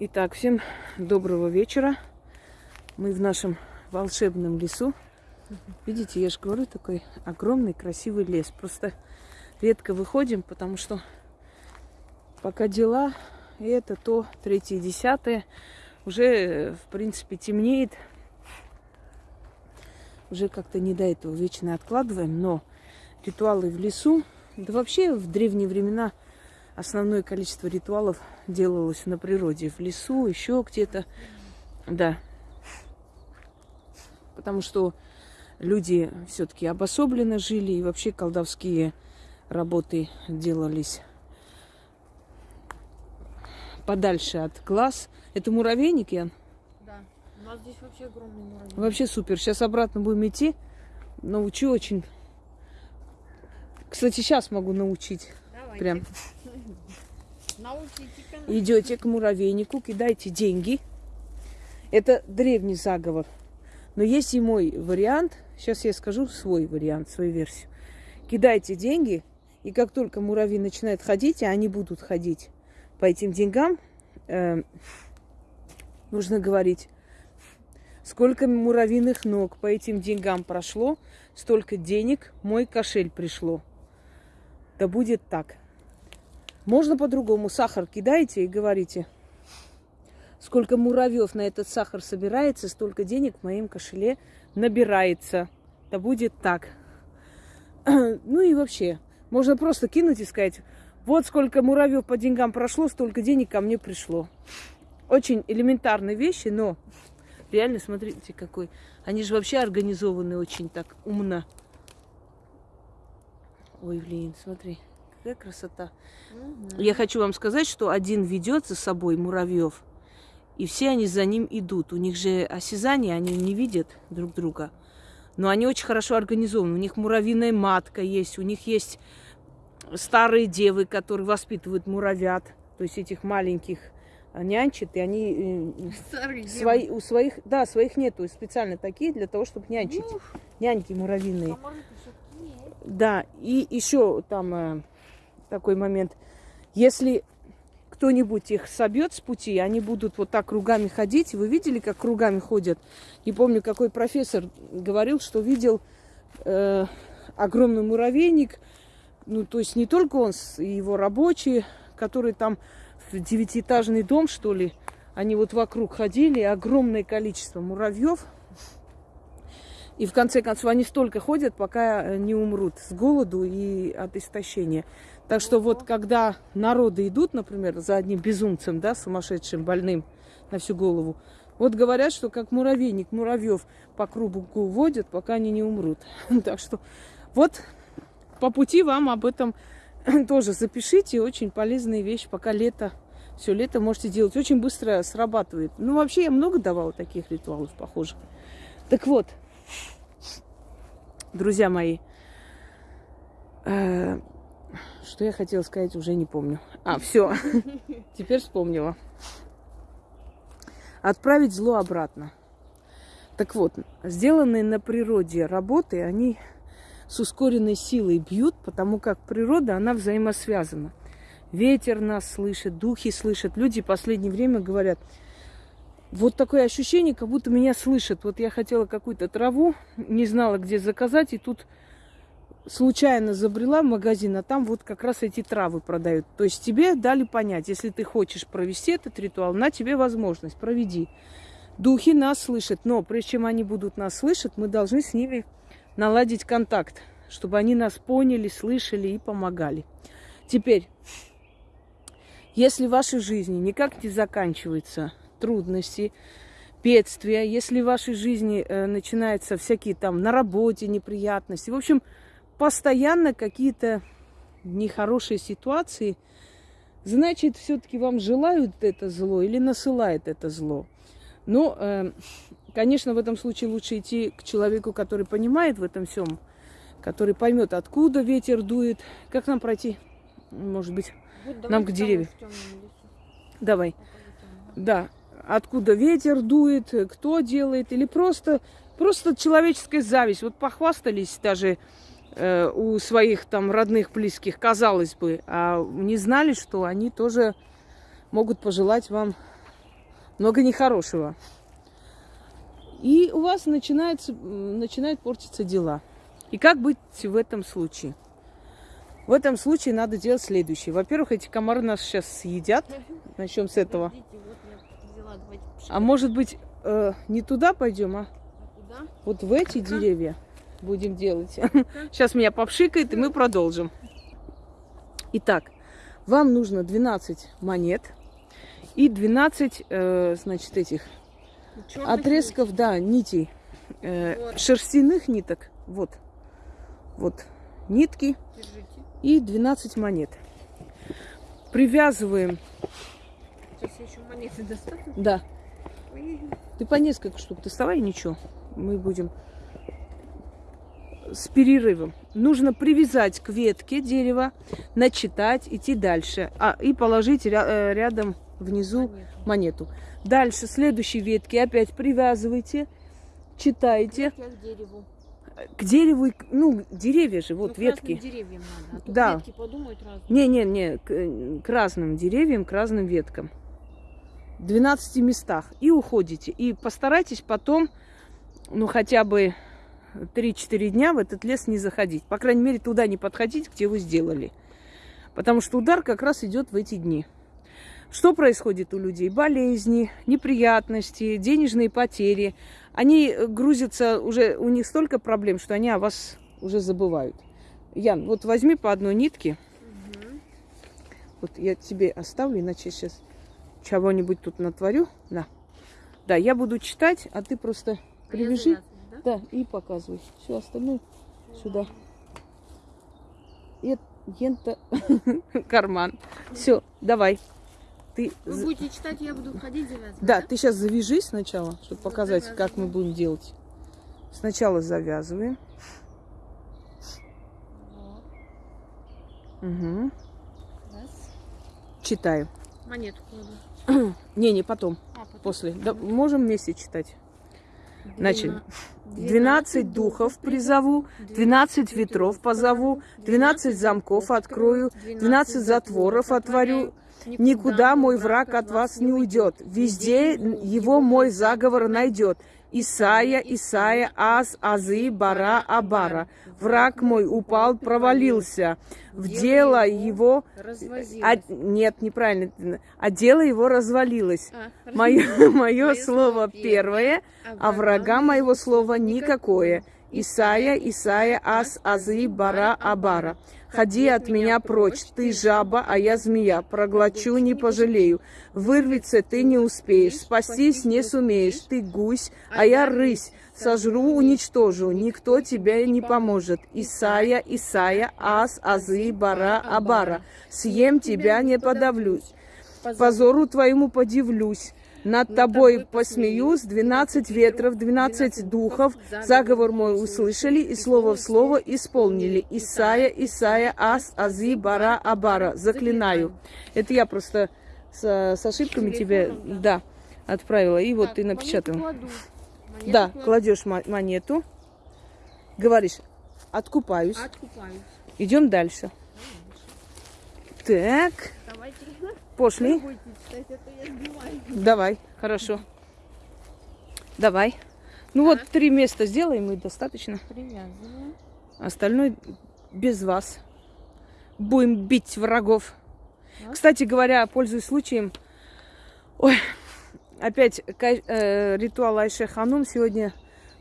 Итак, всем доброго вечера. Мы в нашем волшебном лесу. Видите, я же говорю, такой огромный красивый лес. Просто редко выходим, потому что пока дела, и это то, третье, десятое, уже, в принципе, темнеет. Уже как-то не до этого вечно откладываем, но ритуалы в лесу, да вообще в древние времена – основное количество ритуалов делалось на природе, в лесу, еще где-то. Да. Потому что люди все-таки обособленно жили, и вообще колдовские работы делались подальше от глаз. Это муравейник, Ян? Да. У нас здесь вообще огромный муравейник. Вообще супер. Сейчас обратно будем идти. Научу очень. Кстати, сейчас могу научить. Давайте. Прям. Идете к муравейнику, кидайте деньги. Это древний заговор. Но есть и мой вариант. Сейчас я скажу свой вариант, свою версию. Кидайте деньги, и как только муравьи начинают ходить, а они будут ходить по этим деньгам, э, нужно говорить, сколько муравьиных ног по этим деньгам прошло, столько денег мой кошель пришло. Да будет так. Можно по-другому. Сахар кидаете и говорите, сколько муравьев на этот сахар собирается, столько денег в моем кошеле набирается. Да будет так. Ну и вообще, можно просто кинуть и сказать, вот сколько муравьев по деньгам прошло, столько денег ко мне пришло. Очень элементарные вещи, но реально, смотрите, какой. Они же вообще организованы очень так умно. Ой, блин, смотри. Какая красота. Мгм. Я хочу вам сказать, что один ведет за собой муравьев, и все они за ним идут. У них же осязание, они не видят друг друга. Но они очень хорошо организованы. У них муравьиная матка есть, у них есть старые девы, которые воспитывают муравят, то есть этих маленьких а, нянчат, и они э, свои, у своих, да, своих нету, специально такие для того, чтобы нянчить. Ух, Няньки муравьиные. есть. Да, и еще там э, такой момент. Если кто-нибудь их собьет с пути, они будут вот так кругами ходить. Вы видели, как кругами ходят? Не помню, какой профессор говорил, что видел э, огромный муравейник. Ну, то есть не только он, его рабочие, которые там в девятиэтажный дом, что ли, они вот вокруг ходили, огромное количество муравьев. И в конце концов они столько ходят, пока э, не умрут с голоду и от истощения. Так что вот когда народы идут, например, за одним безумцем, да, сумасшедшим, больным на всю голову, вот говорят, что как муравейник муравьев по кругу водят, пока они не умрут. Так что вот по пути вам об этом тоже запишите. Очень полезная вещь, пока лето. Все лето можете делать. Очень быстро срабатывает. Ну, вообще, я много давала таких ритуалов похожих. Так вот, друзья мои, э, что я хотела сказать, уже не помню. А, все, теперь вспомнила. Отправить зло обратно. Так вот, сделанные на природе работы, они с ускоренной силой бьют, потому как природа, она взаимосвязана. Ветер нас слышит, духи слышат. Люди в последнее время говорят, вот такое ощущение, как будто меня слышат. Вот я хотела какую-то траву, не знала, где заказать, и тут случайно забрела в магазин, а там вот как раз эти травы продают. То есть тебе дали понять, если ты хочешь провести этот ритуал, на тебе возможность, проведи. Духи нас слышат, но прежде чем они будут нас слышать, мы должны с ними наладить контакт, чтобы они нас поняли, слышали и помогали. Теперь, если в вашей жизни никак не заканчиваются трудности, бедствия, если в вашей жизни э, начинаются всякие там на работе неприятности, в общем, постоянно какие-то нехорошие ситуации, значит, все-таки вам желают это зло или насылает это зло. Но, э, конечно, в этом случае лучше идти к человеку, который понимает в этом всем, который поймет, откуда ветер дует, как нам пройти, может быть, Вот Нам к деревьям. давай. Нам. Да, откуда ветер дует, кто делает, или просто, просто человеческая зависть. Вот похвастались даже у своих там родных, близких, казалось бы, а не знали, что они тоже могут пожелать вам много нехорошего. И у вас начинается, начинают портиться дела. И как быть в этом случае? В этом случае надо делать следующее. Во-первых, эти комары нас сейчас съедят. Начнем с этого. А может быть, э, не туда пойдем, а Куда? вот в эти деревья будем делать. Сейчас меня попшикает, и мы продолжим. Итак, вам нужно 12 монет и 12, э, значит, этих Чёрных отрезков, да, нитей, э, Вот. шерстяных ниток. Вот, вот нитки. Держите. и 12 монет. Привязываем, Сейчас я еще монеты достану. да, ты по несколько штук доставай, ничего, мы будем с перерывом. Нужно привязать к ветке дерева, начитать, идти дальше, а, и положить ря- э, рядом внизу монету. монету. Дальше, следующей ветки опять привязывайте, читаете Ветки к дереву. к дереву, ну, деревья же, вот Ну, ветки. деревьям надо. А Да. ветки подумают разные. Не-не-не, к, э, к разным деревьям, к разным веткам. В 12 местах. И уходите. И постарайтесь потом, ну, хотя бы 3-4 дня в этот лес не заходить. По крайней мере, туда не подходить, где вы сделали. Потому что удар как раз идет в эти дни. Что происходит у людей? Болезни, неприятности, денежные потери. Они э, грузятся, уже у них столько проблем, что они о вас уже забывают. Ян, вот возьми по одной нитке. Мгм. Вот я тебе оставлю, иначе сейчас чего-нибудь тут натворю. На. Да, я буду читать, а ты просто привяжи. Да? Да, и показывай. Все остальное сюда. И ента карман. Все, давай. Ты Вы будете читать, я буду ходить завязывать. да, ты сейчас завяжись сначала, чтобы Вот показать, как мы будем делать. Сначала завязываем. Вот. Угу. Раз. Читаю. Монету кладу. Не, не потом, А, потом. после. Да, можем вместе читать. Значит, Двена- Двенадцать духов призову, двенадцать ветров позову, двенадцать замков открою, двенадцать затворов отворю. Никуда мой враг от вас не уйдет, везде его мой заговор найдет. Исая, Исая, Аз, Азы, Бара, Абара. Враг мой упал, провалился. В дело его... А- нет, неправильно. А дело его развалилось. А, Мое, мое Мое слово первое, а врага моего слова никакое. Исая, Исая, Ас, Азы, Бара, Абара. Ходи от меня прочь, ты жаба, а я змея. Проглочу, не пожалею. Вырваться ты не успеешь, спастись не сумеешь. Ты гусь, а я рысь. Сожру, уничтожу, никто тебе не поможет. Исая, Исая, Ас, Азы, Бара, Абара. Съем тебя, не подавлюсь. Позору твоему подивлюсь. Над тобой посмеюсь, двенадцать ветров, двенадцать духов, заговор мой услышали и слово в слово исполнили. Исая, Исая, Ас, Ази, Бара, Абара. Заклинаю. Это я просто с, с ошибками тебе, да, отправила. И вот ты напечатала. Да, кладешь мо- монету, говоришь, откупаюсь. Откупаюсь. Идем дальше. Так. Пошли. Давай, хорошо. Давай. Ну вот три места сделаем и достаточно. Привязываю. Остальное без вас. Будем бить врагов. Кстати говоря, пользуясь случаем, ой, опять э, ритуал Айше Ханум сегодня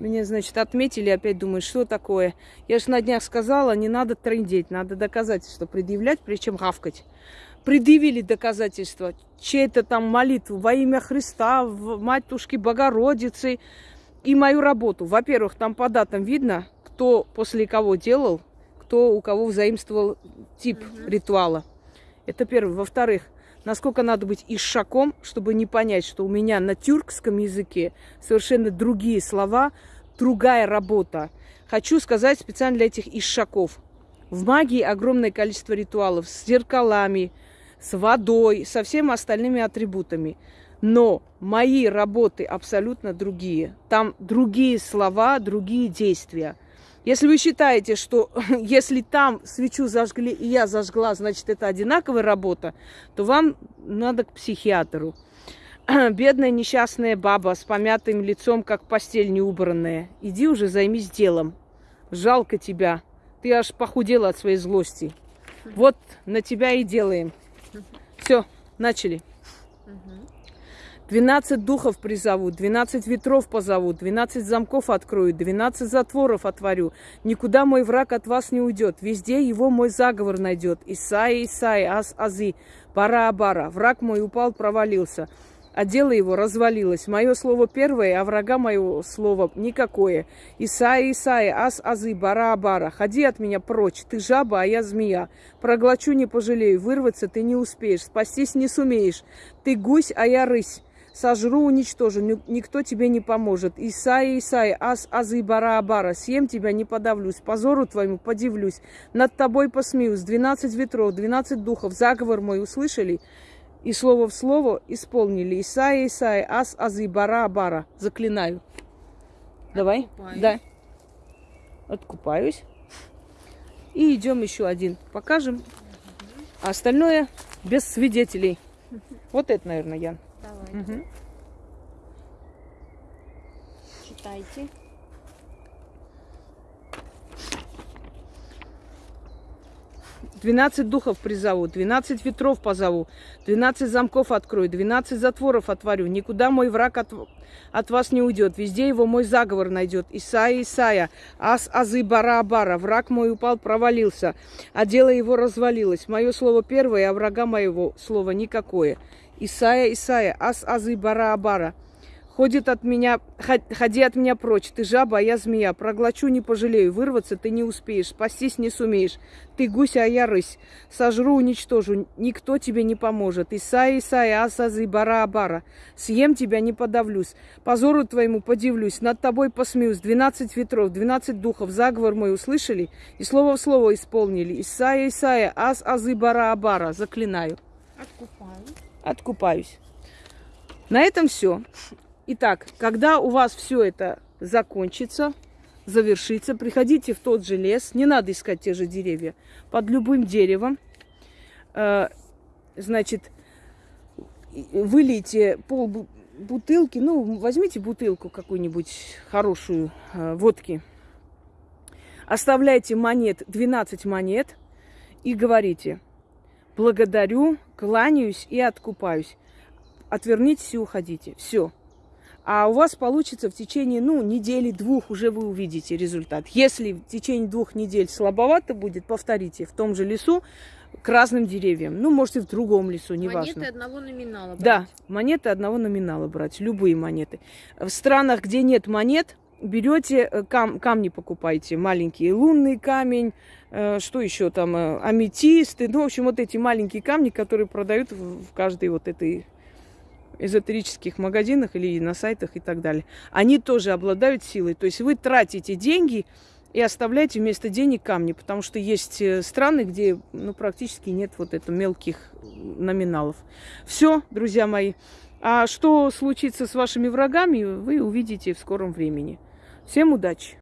меня, значит, отметили, опять думаю, что такое. Я же на днях сказала, не надо трындеть, надо доказательства предъявлять, причем гавкать. Предъявили доказательства, чьей-то там молитву во имя Христа, в Матушки Богородицы и мою работу. Во-первых, там по датам видно, кто после кого делал, кто у кого взаимствовал тип Мгм. ритуала. Это первое. Во-вторых, насколько надо быть ишаком, чтобы не понять, что у меня на тюркском языке совершенно другие слова, другая работа. Хочу сказать специально для этих ишаков. В магии огромное количество ритуалов с зеркалами, с водой, со всеми остальными атрибутами. Но мои работы абсолютно другие. Там другие слова, другие действия. Если вы считаете, что если там свечу зажгли и я зажгла, значит это одинаковая работа, то вам надо к психиатру. бедная несчастная баба с помятым лицом, как постель неубранная. Иди уже займись делом. Жалко тебя. Ты аж похудела от своей злости. Вот на тебя и делаем. Все, начали. Мгм. Двенадцать духов призову, двенадцать ветров позову, двенадцать замков открою, двенадцать затворов отворю. Никуда мой враг от вас не уйдет, везде его мой заговор найдет. Исаия, Исаия, Ас, Азы, Бара, Абара. Враг мой упал, провалился, а дело его развалилось. Мое слово первое, а врага моего слова никакое. Исаия, Исаия, Ас, Азы, Бара, Абара. Ходи от меня прочь, ты жаба, а я змея. Проглочу не пожалею, вырваться ты не успеешь, спастись не сумеешь. Ты гусь, а я рысь. Сожру, уничтожу, ни- никто тебе не поможет. Исаия, Исаия, ас, азы, бара, абара, съем тебя, не подавлюсь, позору твоему подивлюсь, над тобой посмеюсь, двенадцать ветров, двенадцать духов, заговор мой услышали, и слово в слово исполнили. Исаия, Исаия, ас, азы, бара, абара, заклинаю. Давай, Откупаюсь. да, откупаюсь. И идем еще один, покажем. А остальное без свидетелей. Вот это, наверное, Ян. Давай, Мгм. читайте. Двенадцать духов призову, двенадцать ветров позову, двенадцать замков открою, двенадцать затворов отворю. Никуда мой враг от, от вас не уйдет, везде его мой заговор найдет. Исаия, Исаия, ас, азы, бара, бара. Враг мой упал, провалился, а дело его развалилось. Мое слово первое, а врага моего слова никакое. Исаия, Исаия, ас, азы, бара, бара. Ходит от меня, ход- ходи от меня прочь, ты жаба, а я змея. Проглочу не пожалею, вырваться ты не успеешь, спастись не сумеешь. Ты гусь, а я рысь. Сожру, уничтожу, никто тебе не поможет. Исаия, Исаия, асазы, бара, бара. Съем тебя, не подавлюсь. Позору твоему подивлюсь, над тобой посмеюсь. Двенадцать ветров, двенадцать духов, заговор мой услышали и слово в слово исполнили. Исаия, Исаия, ас, азы, бара, бара. Заклинаю. Откупаю. Откупаюсь. На этом все. Итак, когда у вас все это закончится, завершится, приходите в тот же лес, не надо искать те же деревья, под любым деревом, э, значит, вылейте пол бу- бутылки, ну, возьмите бутылку какую-нибудь хорошую э, водки, оставляйте монет, 12 монет и говорите, благодарю, кланяюсь и откупаюсь. Отвернитесь и уходите. Все. А у вас получится в течение, ну, недели-двух уже вы увидите результат. Если в течение двух недель слабовато будет, повторите в том же лесу к разным деревьям. Ну, можете в другом лесу, неважно. Монеты одного номинала. Да, брать. монеты одного номинала брать, любые монеты. В странах, где нет монет, берете э, кам- камни покупайте, маленькие, лунный камень, э, что еще там, э, аметисты, ну, в общем, вот эти маленькие камни, которые продают в каждой вот этой эзотерических магазинах или на сайтах и так далее. Они тоже обладают силой. То есть вы тратите деньги и оставляете вместо денег камни, потому что есть э, страны, где ну, практически нет вот это мелких номиналов. Все, друзья мои. А что случится с вашими врагами, вы увидите в скором времени. Всем удачи!